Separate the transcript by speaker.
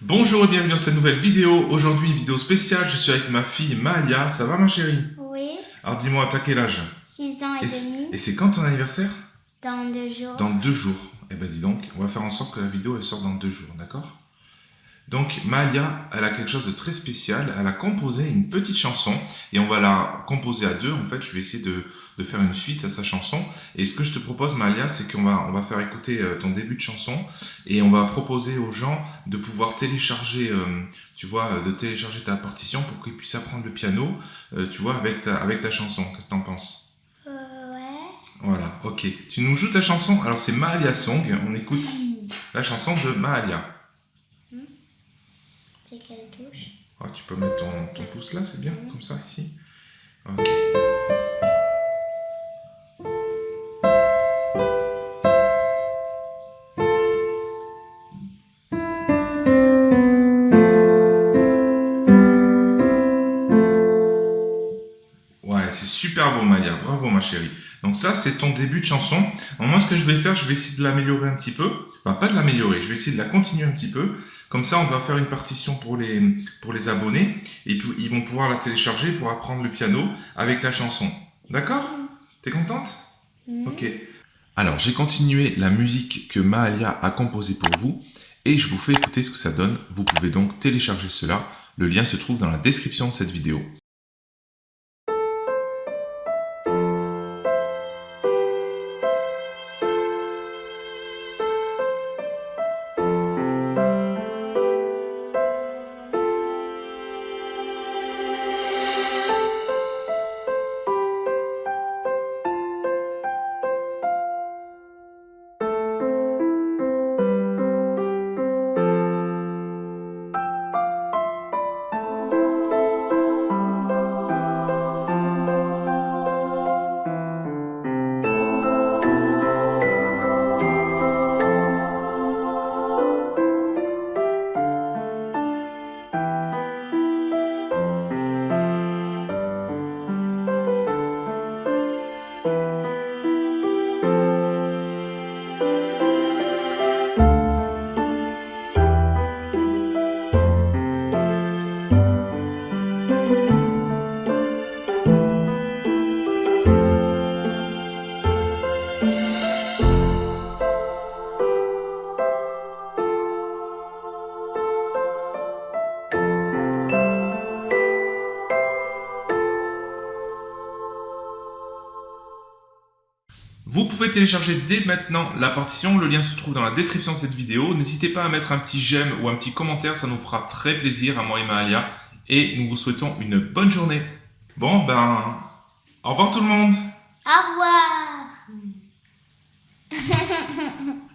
Speaker 1: Bonjour et bienvenue dans cette nouvelle vidéo. Aujourd'hui, une vidéo spéciale. Je suis avec ma fille Malia. Ça va, ma chérie?
Speaker 2: Oui,
Speaker 1: Alors, dis-moi, t'as quel âge?
Speaker 2: 6 ans et, demi,
Speaker 1: et c'est quand ton anniversaire?
Speaker 2: Dans deux jours.
Speaker 1: Dans deux jours. Eh ben, dis donc, on va faire en sorte que la vidéo elle sorte dans deux jours, d'accord? Donc, Malia, elle a quelque chose de très spécial. Elle a composé une petite chanson et on va la composer à deux. En fait, je vais essayer de, de faire une suite à sa chanson. Et ce que je te propose, Malia, c'est qu'on va, on va faire écouter euh, ton début de chanson et on va proposer aux gens de pouvoir télécharger, euh, tu vois, de télécharger ta partition pour qu'ils puissent apprendre le piano, euh, tu vois, avec ta, avec ta chanson. Qu'est-ce que t'en penses?
Speaker 2: Ouais.
Speaker 1: Voilà, ok. Tu nous joues ta chanson? Alors, c'est Mahalia Song. On écoute la chanson de Mahalia.
Speaker 2: C'est quelle touche
Speaker 1: Ah, tu peux mettre ton, ton pouce là, c'est bien, comme ça, ici. Ouais, c'est super beau, Malia. Bravo, ma chérie. Donc ça, c'est ton début de chanson. Alors, moi, ce que je vais faire, je vais essayer de l'améliorer un petit peu. Enfin, pas de l'améliorer, je vais essayer de la continuer un petit peu. Comme ça, on va faire une partition pour les, pour les abonnés. Et puis, ils vont pouvoir la télécharger pour apprendre le piano avec ta chanson. D'accord? T'es contente? Ok. Alors, j'ai continué la musique que Mahalia a composée pour vous. Et je vous fais écouter ce que ça donne. Vous pouvez donc télécharger cela. Le lien se trouve dans la description de cette vidéo. Vous pouvez télécharger dès maintenant la partition, le lien se trouve dans la description de cette vidéo. N'hésitez pas à mettre un petit j'aime ou un petit commentaire, ça nous fera très plaisir à moi et Mahalia. Et nous vous souhaitons une bonne journée. Bon, ben, au revoir tout le monde
Speaker 2: Au revoir